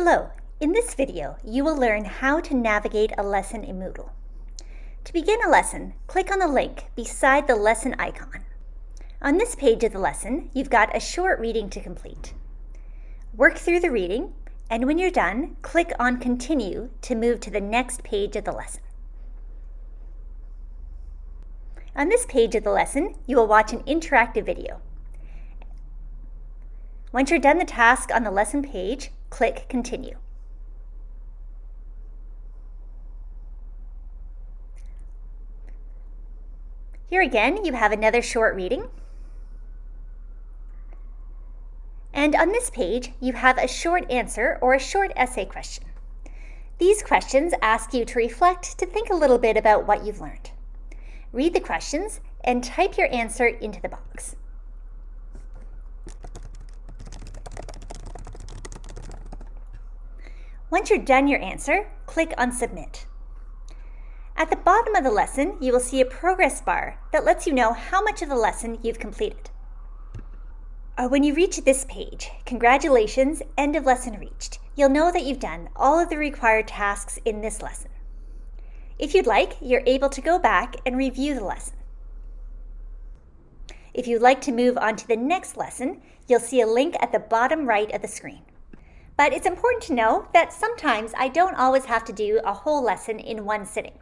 Hello, in this video you will learn how to navigate a lesson in Moodle. To begin a lesson, click on the link beside the lesson icon. On this page of the lesson, you've got a short reading to complete. Work through the reading, and when you're done, click on Continue to move to the next page of the lesson. On this page of the lesson, you will watch an interactive video. Once you're done the task on the lesson page, click Continue. Here again, you have another short reading. And on this page, you have a short answer or a short essay question. These questions ask you to reflect to think a little bit about what you've learned. Read the questions and type your answer into the box. Once you're done your answer, click on Submit. At the bottom of the lesson, you will see a progress bar that lets you know how much of the lesson you've completed. Uh, when you reach this page, congratulations, end of lesson reached, you'll know that you've done all of the required tasks in this lesson. If you'd like, you're able to go back and review the lesson. If you'd like to move on to the next lesson, you'll see a link at the bottom right of the screen. But it's important to know that sometimes I don't always have to do a whole lesson in one sitting.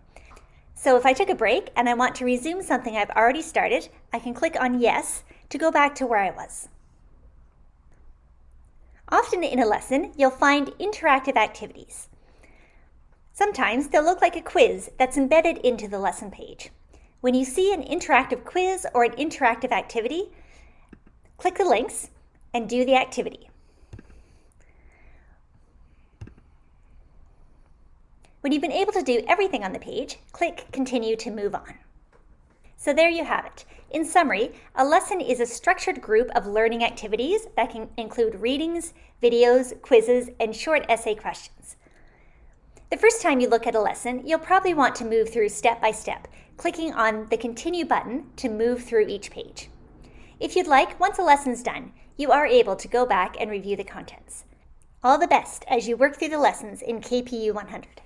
So if I took a break and I want to resume something I've already started, I can click on Yes to go back to where I was. Often in a lesson, you'll find interactive activities. Sometimes they'll look like a quiz that's embedded into the lesson page. When you see an interactive quiz or an interactive activity, click the links and do the activity. When you've been able to do everything on the page, click Continue to move on. So there you have it. In summary, a lesson is a structured group of learning activities that can include readings, videos, quizzes, and short essay questions. The first time you look at a lesson, you'll probably want to move through step by step, clicking on the Continue button to move through each page. If you'd like, once a lesson's done, you are able to go back and review the contents. All the best as you work through the lessons in KPU 100.